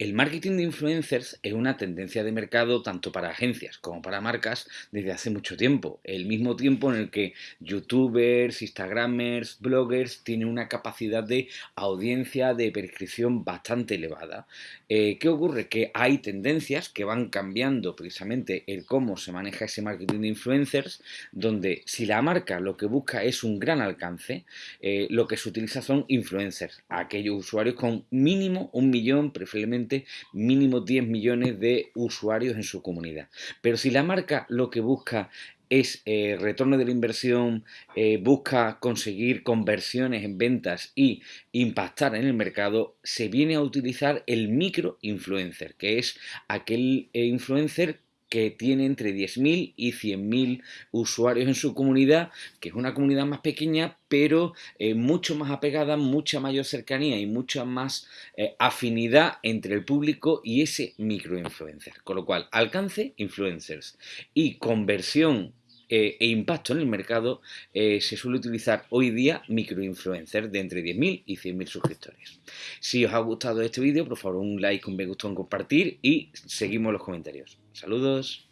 El marketing de influencers es una tendencia de mercado tanto para agencias como para marcas desde hace mucho tiempo. El mismo tiempo en el que youtubers, instagramers, bloggers tienen una capacidad de audiencia, de prescripción bastante elevada. Eh, ¿Qué ocurre? Que hay tendencias que van cambiando precisamente el cómo se maneja ese marketing de influencers, donde si la marca lo que busca es un gran alcance, eh, lo que se utiliza son influencers, aquellos usuarios con mínimo un millón, preferiblemente mínimo 10 millones de usuarios en su comunidad. Pero si la marca lo que busca es eh, retorno de la inversión, eh, busca conseguir conversiones en ventas y impactar en el mercado, se viene a utilizar el micro influencer, que es aquel eh, influencer que tiene entre 10.000 y 100.000 usuarios en su comunidad, que es una comunidad más pequeña, pero eh, mucho más apegada, mucha mayor cercanía y mucha más eh, afinidad entre el público y ese microinfluencer. Con lo cual, alcance influencers y conversión eh, e impacto en el mercado, se suele utilizar hoy día microinfluencers de entre 10.000 y 100.000 suscriptores. Si os ha gustado este vídeo, por favor un like, un me gusta, un compartir y seguimos los comentarios. Saludos.